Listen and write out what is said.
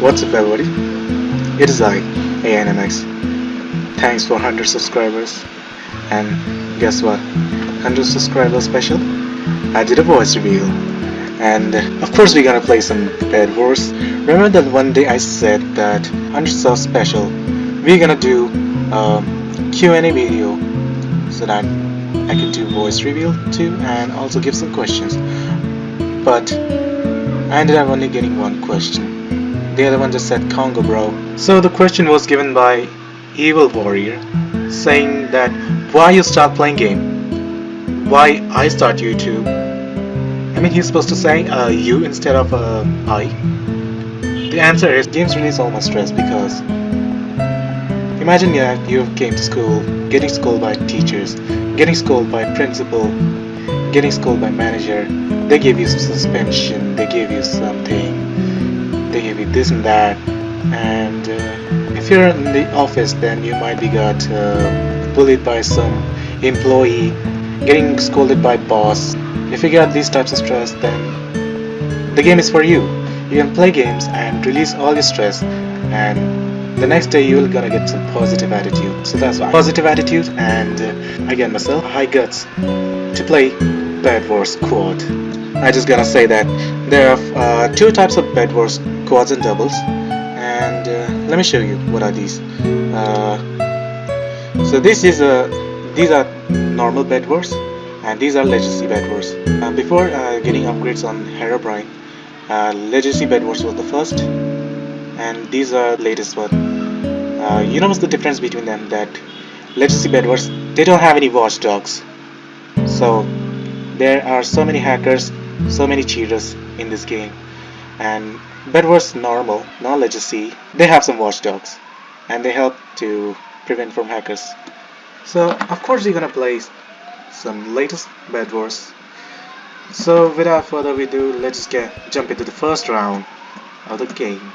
What's up everybody? It is I, ANMX. Thanks for 100 subscribers. And guess what? 100 subscribers special? I did a voice reveal. And of course we're gonna play some Bed Wars. Remember that one day I said that 100 subs special, we're gonna do um, a Q&A video so that I can do voice reveal too and also give some questions. But I ended up only getting one question. The other one just said Congo bro. So the question was given by Evil Warrior saying that why you start playing game? Why I start YouTube? I mean he's supposed to say uh, you instead of uh, I. The answer is games release all my stress because imagine yeah, you came to school, getting scolded by teachers, getting scolded by principal, getting scolded by manager they give you some suspension they give you something they you this and that. And uh, if you're in the office then you might be got uh, bullied by some employee getting scolded by boss. If you got these types of stress then the game is for you. You can play games and release all your stress and the next day you're gonna get some positive attitude. So that's why. Positive attitude and uh, again myself high guts to play Bed Wars Quad. I just gonna say that there are uh, two types of Bed Wars quads and doubles, and uh, let me show you what are these. Uh, so this is a these are normal Bed Wars, and these are Legacy Bed Wars. Uh, before uh, getting upgrades on Herobrine, uh, Legacy Bed Wars was the first, and these are latest one. you know what's the difference between them? That Legacy Bed Wars they don't have any watchdogs, so there are so many hackers so many cheaters in this game and Bed Wars normal non legacy they have some watchdogs and they help to prevent from hackers. So of course you're gonna play some latest Bed Wars. So without further ado let's get jump into the first round of the game